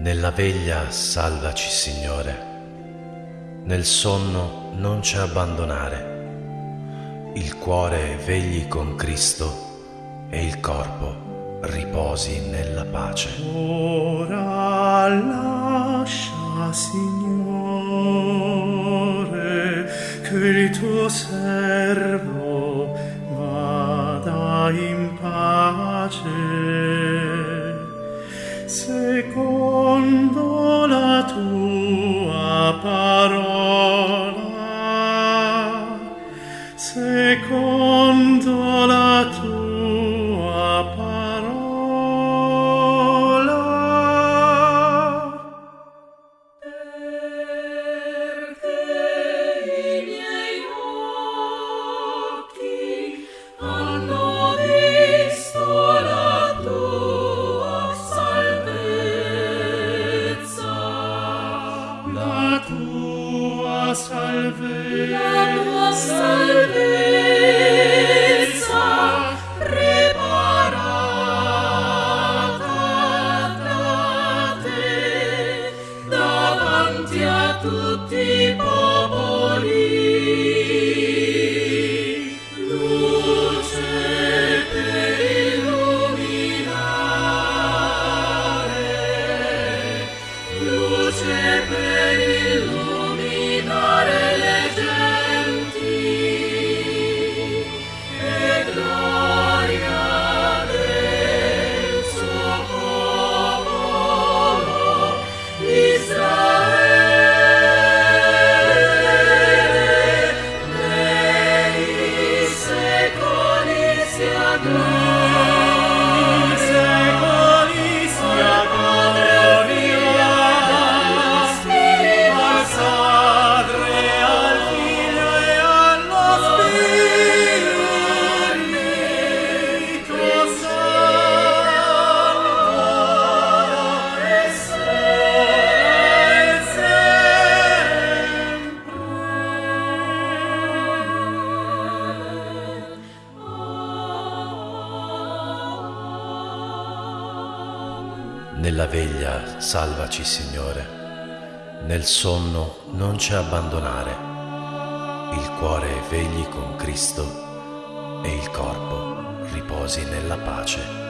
Nella veglia salvaci, Signore. Nel sonno non ci abbandonare. Il cuore vegli con Cristo e il corpo riposi nella pace. Ora lascia, Signore, che il tuo servo vada in pace secondo la tua parola. Perché i miei occhi hanno visto la tua salvezza, la tua salvezza. La tua salvezza. Tutti popoli. blood. Nella veglia salvaci, Signore. Nel sonno non ci abbandonare. Il cuore vegli con Cristo e il corpo riposi nella pace.